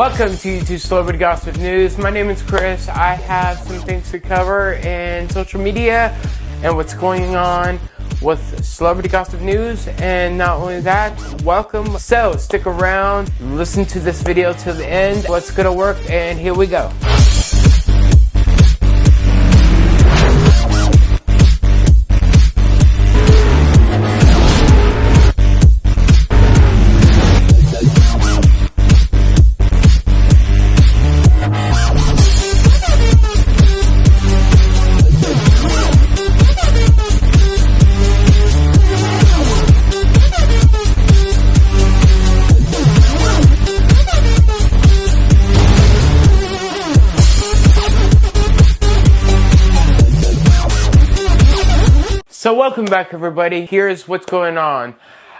Welcome to YouTube Celebrity Gossip News. My name is Chris. I have some things to cover in social media and what's going on with Celebrity Gossip News. And not only that, welcome. So stick around, listen to this video till the end. What's gonna work? And here we go. So welcome back everybody. Here's what's going on.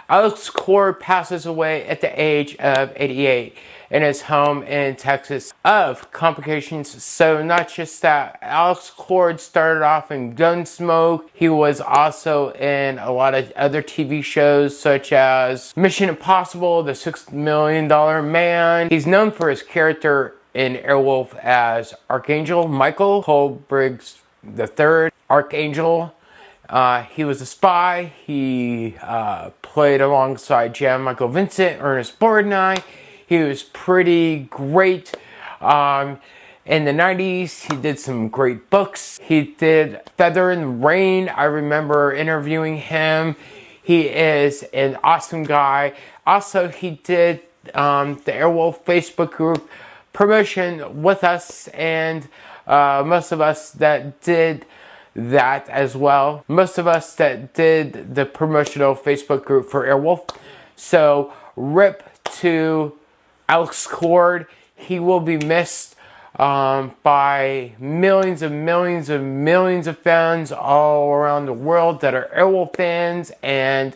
Alex Cord passes away at the age of 88 in his home in Texas of complications. So not just that, Alex Cord started off in Gunsmoke. He was also in a lot of other TV shows such as Mission Impossible, The Six Million Dollar Man. He's known for his character in Airwolf as Archangel Michael Cole Briggs III. Archangel uh, he was a spy. He uh, played alongside Jan Michael Vincent, Ernest Borgnine. He was pretty great. Um, in the 90s, he did some great books. He did Feather in the Rain. I remember interviewing him. He is an awesome guy. Also, he did um, the Airwolf Facebook group promotion with us and uh, most of us that did that as well. Most of us that did the promotional Facebook group for Airwolf. So rip to Alex Cord. He will be missed um, by millions and millions and millions of fans all around the world that are Airwolf fans and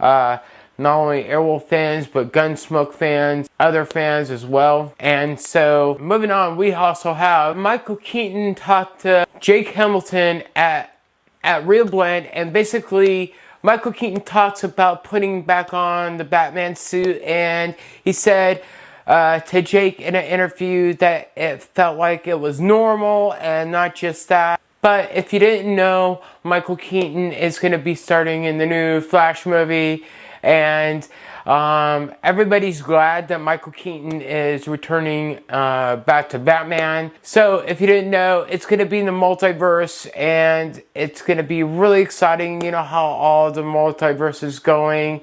uh, not only Airwolf fans, but Gunsmoke fans, other fans as well. And so, moving on, we also have Michael Keaton talked to Jake Hamilton at, at ReelBlend, and basically, Michael Keaton talks about putting back on the Batman suit, and he said, uh, to Jake in an interview that it felt like it was normal and not just that. But if you didn't know, Michael Keaton is going to be starting in the new Flash movie and um, everybody's glad that Michael Keaton is returning uh, back to Batman. So if you didn't know, it's going to be in the multiverse and it's going to be really exciting. You know how all the multiverse is going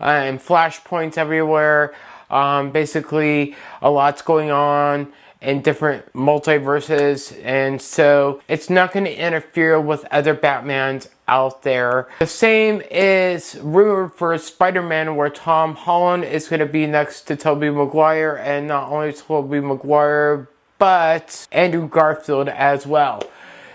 uh, and flashpoints everywhere. Um, basically, a lot's going on in different multiverses, and so it's not going to interfere with other Batmans out there. The same is rumored for Spider-Man where Tom Holland is going to be next to Tobey Maguire, and not only Tobey Maguire, but Andrew Garfield as well.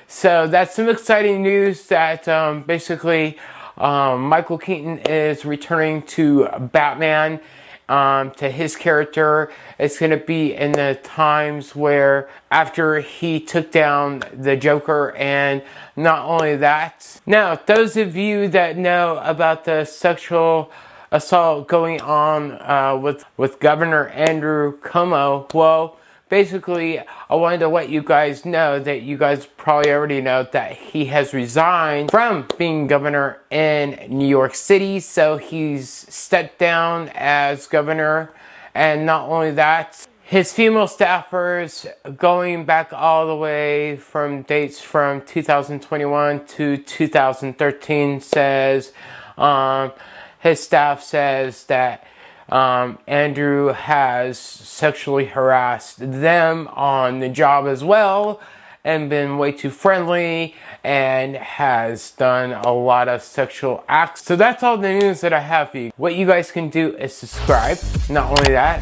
So that's some exciting news that um, basically um, Michael Keaton is returning to Batman um, to his character. It's going to be in the times where after he took down the Joker and not only that. Now, those of you that know about the sexual assault going on uh, with, with Governor Andrew Cuomo, well, basically, I wanted to let you guys know that you guys probably already know that he has resigned from being governor in New York City. So he's stepped down as governor. And not only that, his female staffers going back all the way from dates from 2021 to 2013 says um, his staff says that um, Andrew has sexually harassed them on the job as well and been way too friendly and has done a lot of sexual acts. So that's all the news that I have for you. What you guys can do is subscribe. Not only that,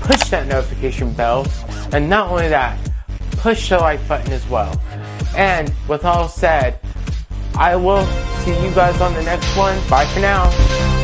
push that notification bell. And not only that, push the like button as well. And with all said, I will see you guys on the next one. Bye for now.